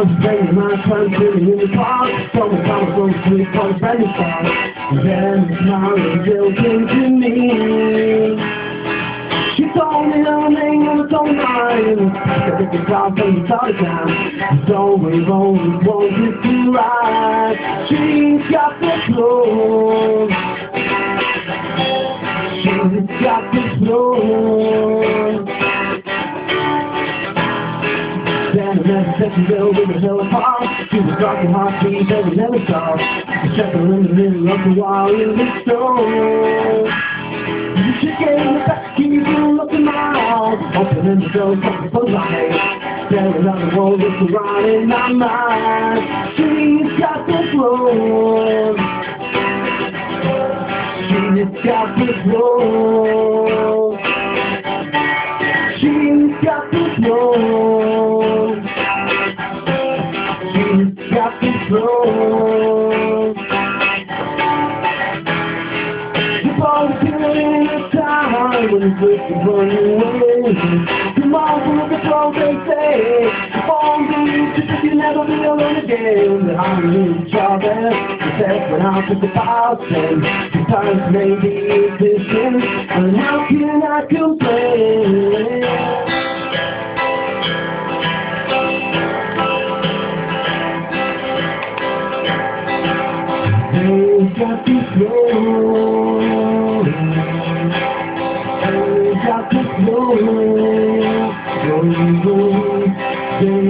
Spending my sitting in the park, talking about those sweet parts, brand new songs. Then the smile revealed into me. She told me her name and it's on mine. I think it's all from the start time. So we've always wanted to ride. She's got the flow. She's got the flow. Never she will with a hill apart. She was rocking heartbeat that we never saw. Checked her in the middle of the wall in the store. She gave me back, can you do look in my eyes? Opening the door, fucking my head. Staring at the it's right in my mind. She's got the flow. She's got the flow. Got. You're always feeling the time when it's running away. Come on, look at they say. All these just you never be alone again. The harmony job says when I took the past and sometimes maybe it's distant. And how can I complain? They got the flow. They got the flow. Going, going. They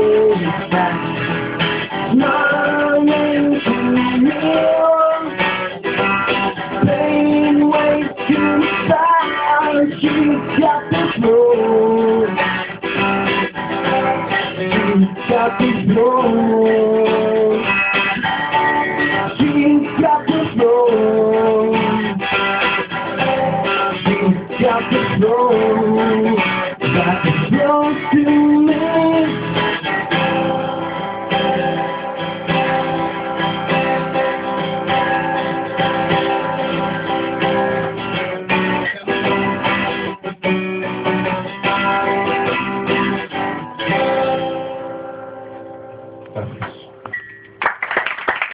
you find got the flow. You've got the flow. You've got this road. You've got this road. Got this road to me.